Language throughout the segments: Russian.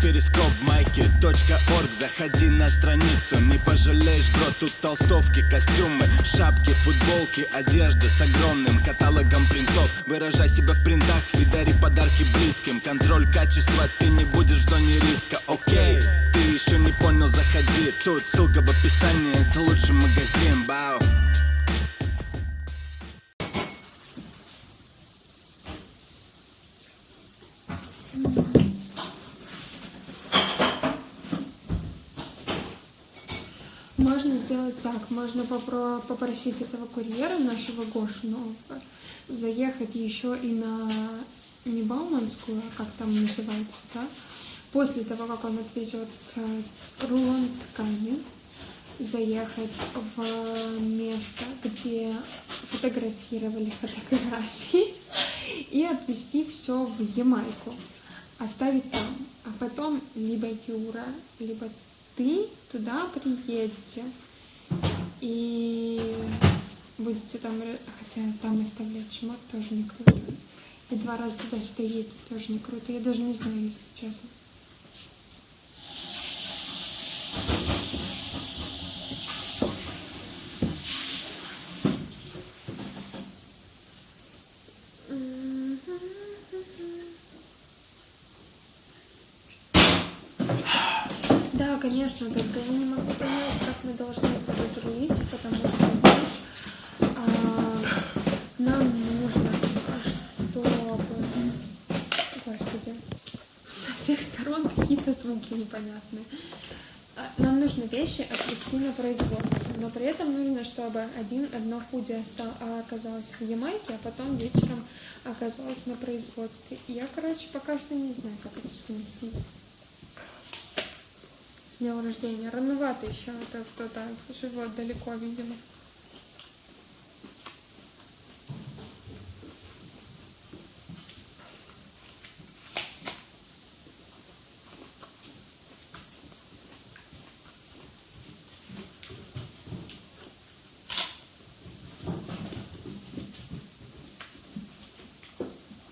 перископ майки .орг. Заходи на страницу, не пожалеешь, бро Тут толстовки, костюмы, шапки, футболки Одежда с огромным каталогом принтов. Выражай себя в принтах и дари подарки близким. Контроль качества, ты не будешь в зоне риска, окей Ты еще не понял, заходи. Тут ссылка в описании, это лучший магазин, бау Можно сделать так, можно попро- попросить этого курьера, нашего Гошу нового, заехать еще и на не Бауманскую, а как там называется, да? После того, как он отвезет э, рулон ткани, заехать в место, где фотографировали фотографии, и отвезти все в Ямайку, оставить там. А потом либо Юра, либо ты туда приедете и будете там, хотя там оставлять шмот тоже не круто. И два раза туда-сюда ездить тоже не круто. Я даже не знаю, если честно. Да, конечно, только я не могу понять, как мы должны это разрулить, потому что, знаешь, а, нам нужно, чтобы, господи, со всех сторон какие-то звуки непонятные. А, Нам нужно вещи отвезти на производство, но при этом нужно, чтобы один, одно худи а, оказалось в Ямайке, а потом вечером оказалось на производстве. И я, короче, пока что не знаю, как это совместить. Днем рождения. Рановато еще, это кто-то живет далеко, видимо.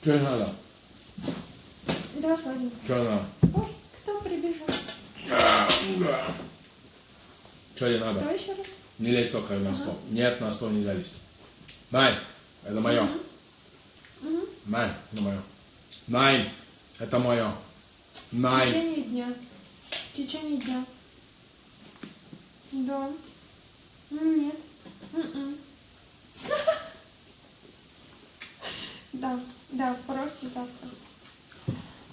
Что надо? Да. Что надо? Ой, кто прибежал? Что тебе надо? Кто еще раз? Не лезь только на стол. Нет, на стол нельзя лезть. Най, это мое. Най, это мое. Най, это мое. В Най. течение дня. В течение дня. Да. Нет. М-м. Да, да, просто завтра.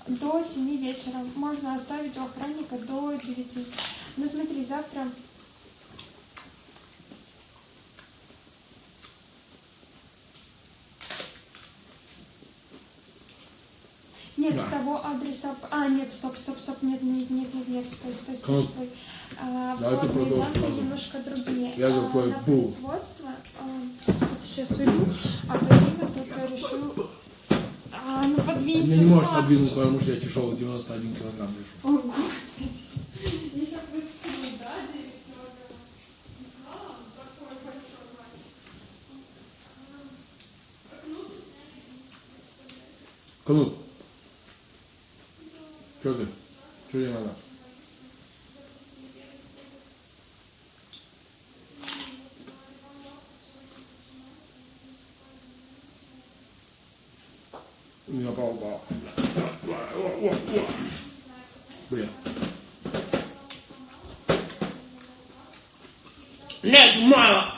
До 7 вечера. Можно оставить у охранника до 9. Ну смотри, завтра... Нет, Да. с того адреса... А, нет, стоп, стоп, стоп, нет, нет, нет, нет, нет, стой, стой, стой, Ну, стой. А, данные сразу. немножко другие. Я же А, на производство... а, сейчас уйду, а то Дима тут решил... Ну подвиньте Ты не можешь подвинуть, потому что я тяжелый 91 килограмм вешу. О, Господи. Я сейчас выстрелю, да, 9 килограмм? Да, такой большой мальчик. Ну Кнут. Что ты? Что тебе надо? У меня пал упал. Блин. Нет, мало.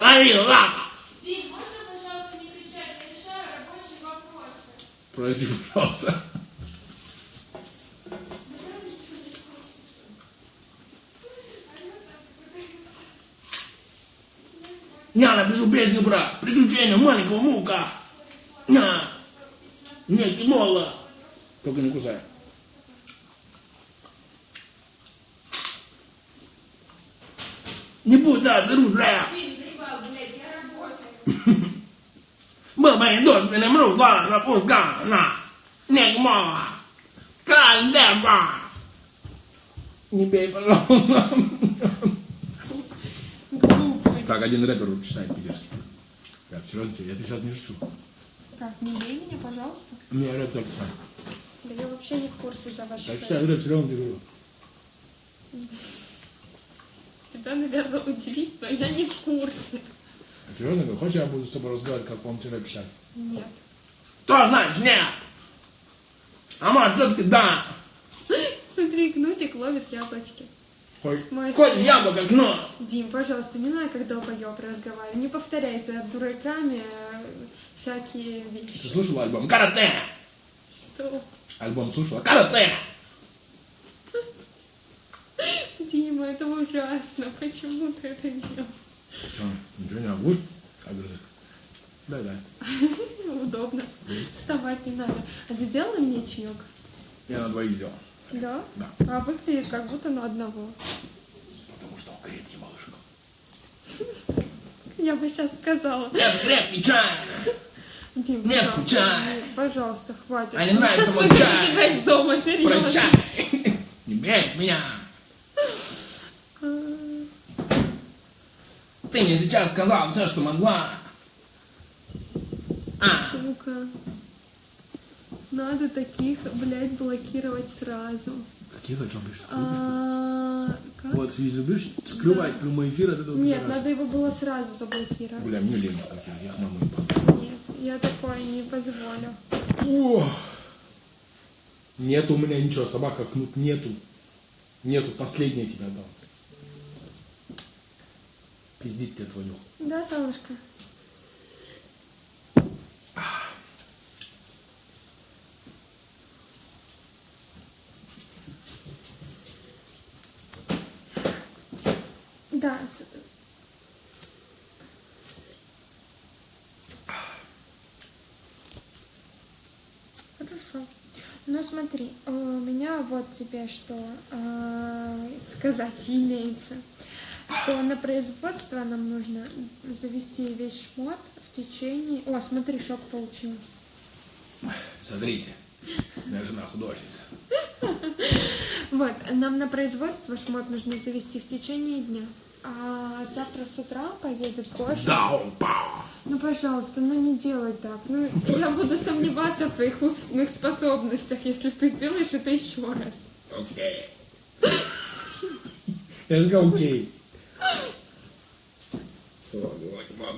Али, лапа. Дим, можно, пожалуйста, не кричать? Я решаю рабочие вопросы. Прости, пожалуйста. Я напишу песню про приключения маленького мука. На. Нет, мало. Только не кусай. Не будь, да, заружая. Был бы досвенным рукой запускана. Нет, мало. Кандема. Не бей, пожалуйста. Так, один рэпер читает питерский. Я, я сейчас не шучу. Как, не бей меня, пожалуйста. У меня рецепт. Да я вообще не в курсе за ваш Так что говорю, все равно говорю. Тебя, наверное, удивит, но я не в курсе. А серьезно говорю, хочешь я буду с тобой разговаривать, как вам вчера писать? Нет. Что значит нет? А мать все-таки да. Смотри, Кнутик ловит яблочки. Хоть, Мой хоть сын. яблоко гно. Дим, пожалуйста, не надо, как долбоеб разговаривать. Не повторяй за дураками всякие Ты вещи. слушала альбом Карате? Что? Альбом слушала? Карате! Дима, это ужасно. Почему ты это делал? Что, ничего не будешь? Огрызок. Да, да. Удобно. Вставать не надо. А ты сделала мне чаек? Я на двоих сделал. Да? Да. А выглядит как будто на одного. Потому что он крепкий малышка. Я бы сейчас сказала. Это крепкий чай. Дим, Не скучай. пожалуйста, хватит. А не нравится мой чай. из дома, серьезно. Прощай. Не бей меня. Ты мне сейчас сказал все, что могла. А, Сука. Надо таких, блядь, блокировать сразу. каких о чем пишешь? А, как? Вот, если любишь скрывать прямой эфир от этого Нет, пидораса. надо его было сразу заблокировать. Бля, мне лень я их маму я такое не позволю. О! Нет у меня ничего, собака кнут нету. Нету, последнее тебя дал. Пиздить тебе твой нюх. Да, солнышко? Да, с- Хорошо. Ну смотри, э, у меня вот тебе что э, сказать имеется. Что на производство нам нужно завести весь шмот в течение... О, смотри, шок получилось. Смотрите, моя жена художница. Вот, нам на производство шмот нужно завести в течение дня. А завтра с утра поедет Гоша. Пау. Ну, пожалуйста, ну не делай так. Ну, я буду сомневаться в твоих умственных способностях, если ты сделаешь это еще раз. Окей. Я сказал окей.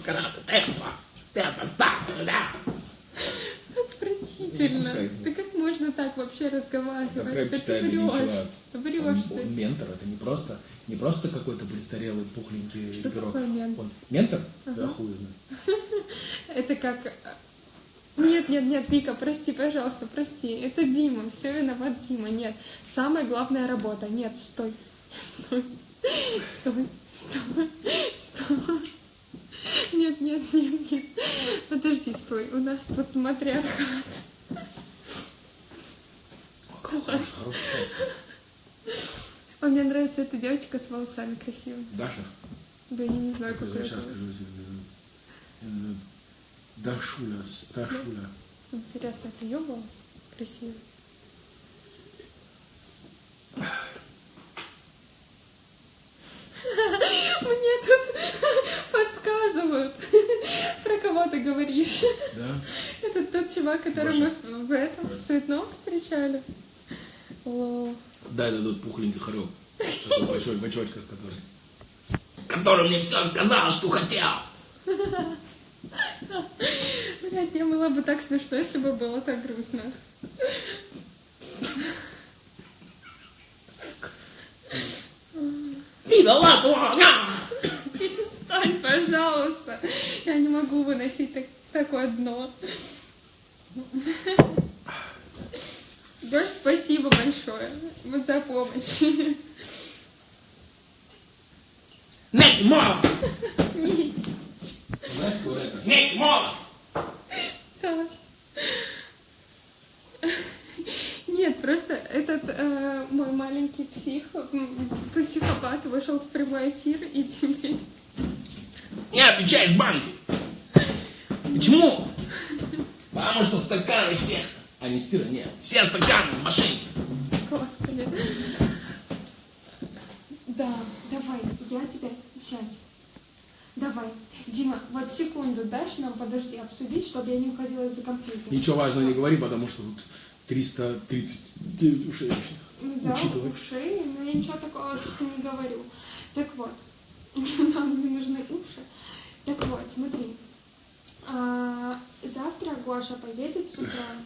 Карата, темпо. Темпо, стоп, да. Отвратительно. Ты как можно так вообще разговаривать? Так рэп Это читает ты один врешь. чувак. Ты врешь, Он, ты. он ментор, это не просто, не просто какой-то престарелый пухленький Что пирог. такое ментор? Он ментор? Да хуй знает. Это как... Нет, нет, нет, Вика, прости, пожалуйста, прости. Это Дима, все виноват Дима. Нет, самая главная работа. Нет, стой. Стой. Стой. Стой. Стой. Нет, нет, нет, нет. Подожди, стой. У нас тут матриархат. Хороший. А мне нравится эта девочка с волосами красивыми. Даша? Да я не знаю, как ее Сейчас скажу тебе. Э, Дашуля, Сташуля. Интересно, это ее голос? Красивый. Мне тут подсказывают, про кого ты говоришь. Да? Это тот чувак, которого мы в этом в цветном встречали. О, Дай дадут пухленький хорек. Большой в очочках, который. Который мне все сказал, что хотел. блядь, мне было бы так смешно, если бы было так грустно. Видала дура! Перестань, пожалуйста. Я не могу выносить так- такое дно. Дождь, спасибо большое вот за помощь. Нет, мало! Знаешь, рэпер? Нет, мало! Да. Нет, просто этот э, мой маленький псих, психопат вышел в прямой эфир и теперь... Не отвечай с банки. Почему? Потому что стаканы все. А не стира, нет. Все стаканы в машинке. Господи. Да, давай, я тебя сейчас. Давай. Дима, вот секунду дашь нам, подожди, обсудить, чтобы я не уходила из-за компьютера. Ничего важного не говори, потому что тут 339 ушей. Да, Учитывай. уши, но я ничего такого не говорю. Так вот, нам не нужны уши. Так вот, смотри. А, завтра Гоша поедет с утра,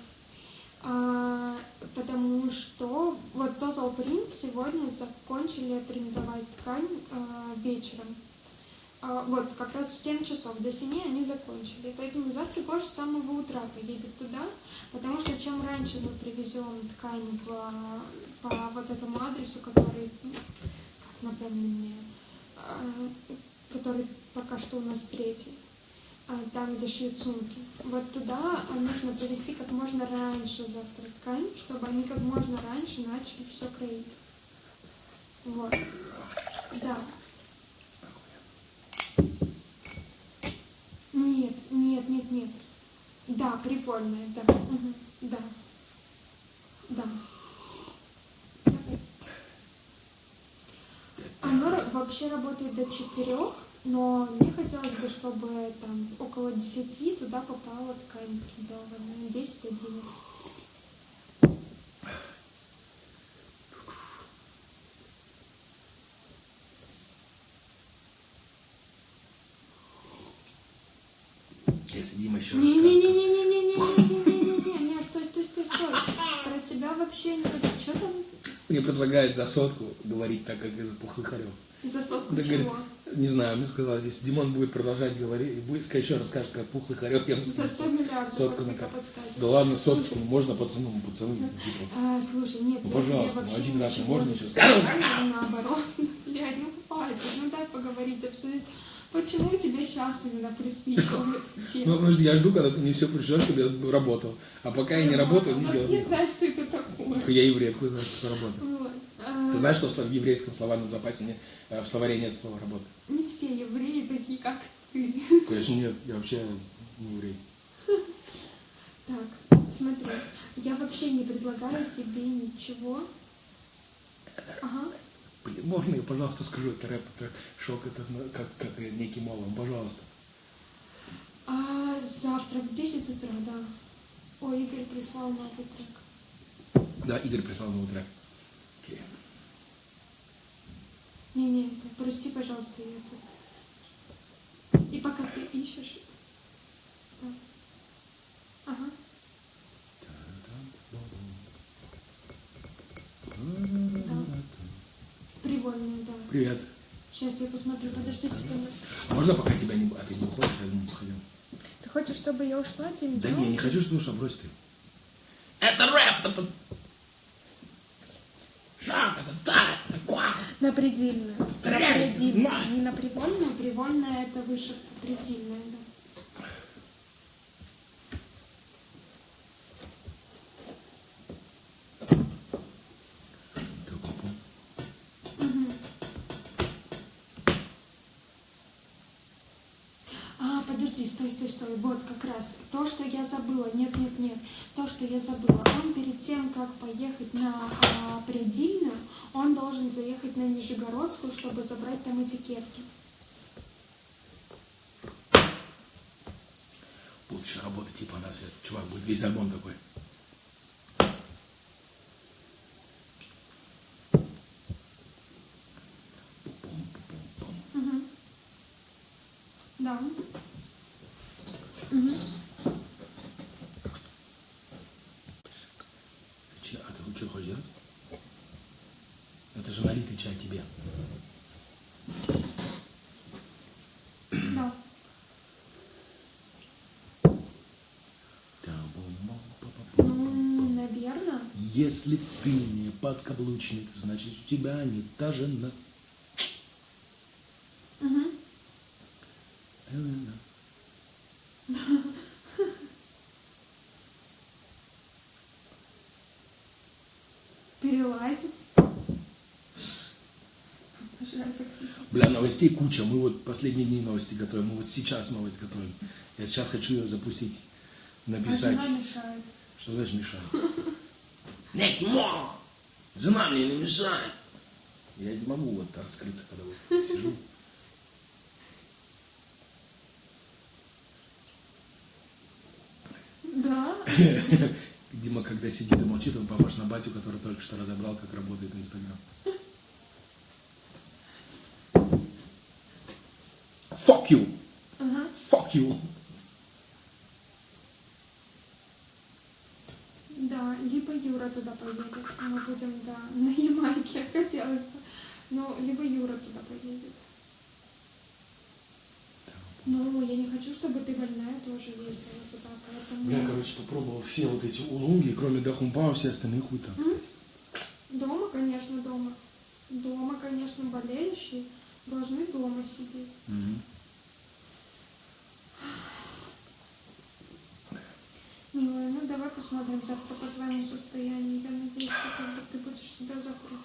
а, потому что вот Total Print сегодня закончили принтовать ткань а, вечером. А, вот, как раз в 7 часов до 7 они закончили. Поэтому завтра Гоша с самого утра поедет туда, потому что чем раньше мы привезем ткань в, по вот этому адресу, который, как напомни мне, а, который пока что у нас третий, а, там, где шьют сумки. Вот туда а, нужно привезти как можно раньше завтра ткань, чтобы они как можно раньше начали все кроить. Вот. Да. Нет, нет, нет, нет. Да, прикольная, да. Мгм, Да. Да. Оно вообще работает до четырех, но мне хотелось бы, чтобы там около десяти туда попала ткань принтованная. Десять, одиннадцать. Если Дима еще раз Не-не-не-не-не-не-не-не-не-не, стой, стой, стой, стой. Про тебя вообще не Что там Мне предлагают за сотку говорить так, как этот пухлый хорек. за сотку Да, говорит, чего? Не знаю, мне сказали, если Димон будет продолжать говорить, и будет еще расскажет, как пухлый хорек, я ему За 100 миллиардов Сотку на подсказка. Да ладно, Слушай, соточку, можно пацану, пацаны, типа. А, слушай, нет, Ну, пожалуйста, ну, один раз можно не еще сказать? Наоборот, блядь, ну хватит, ну дай поговорить, обсудить. Почему тебе сейчас именно приспичивает Ну, тему? потому что я жду, когда ты мне все пришлешь, чтобы я работал. А пока я не работаю, не Ну, делаю. не знаешь, что это такое. Я еврей, откуда знаешь, что работаю? Ты знаешь, что в еврейском словарном запасе нет, э, в словаре нет слова работа? Не все евреи такие, как ты. Конечно, нет, я вообще не еврей. Так, смотри, я вообще не предлагаю тебе ничего. Ага. Блин, можно я, пожалуйста, скажу, это рэп, это шок, это ну, как, как некий молом, пожалуйста. А завтра в 10 утра, да. Ой, Игорь прислал новый трек. Да, Игорь прислал новый трек. Окей. Не-не, прости, пожалуйста, я тут. И пока ты ищешь. Да. Ага. Да. Привольную, да. Привет. Сейчас я посмотрю, подожди секунду. А можно пока тебя не... А ты не уходишь, я думаю, сходил. Ты хочешь, чтобы я ушла, Дим? Да не, я не хочу, чтобы что, брось ты. Это рэп, это... Шаг, это так, такое. На предельную. На предельную. Не на привольную. Привольная это вышивка предельная, да. Вот как раз то, что я забыла. Нет, нет, нет. То, что я забыла. Он перед тем, как поехать на а, предельную, он должен заехать на Нижегородскую, чтобы забрать там этикетки. Еще работать, типа, у нас чувак будет весь альбом такой. Мгм. Да. Че- А ты что хочешь делать? Это же налитый чай тебе. Ну, наверное. Если ты не подкаблучник, значит у тебя не та жена. новостей куча. Мы вот последние дни новости готовим, мы вот сейчас новость готовим. Я сейчас хочу ее запустить, написать. А жена мешает. Что значит мешает? Нет, мо! Жена мне не мешает. Я не могу вот раскрыться, когда вот сижу. Да. Дима, когда сидит и молчит, он похож на батю, который только что разобрал, как работает Инстаграм. Fuck you! Ага. Fuck you! Да, либо Юра туда поедет. Мы будем, да, на Ямайке, хотелось бы. Ну, либо Юра туда поедет. Ну, я не хочу, чтобы ты больная тоже ездила туда, поэтому... Я, короче, попробовал все вот эти улунги, кроме Дахумпа, все остальные хуй там. Дома, конечно, дома. Дома, конечно, болеющие должны дома сидеть. Мгм. Милая, ну давай посмотрим завтра по твоему состоянию. Я надеюсь, что как бы ты будешь себя завтра.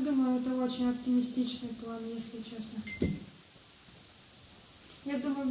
Думаю, это очень оптимистичный план, если честно. Я думаю,